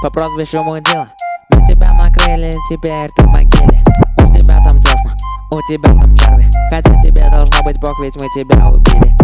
по прозвищу Мудила Мы тебя накрыли, теперь ты в могиле. У тебя там тесно, у тебя там черви. Хотя тебе должно быть бог, ведь мы тебя убили.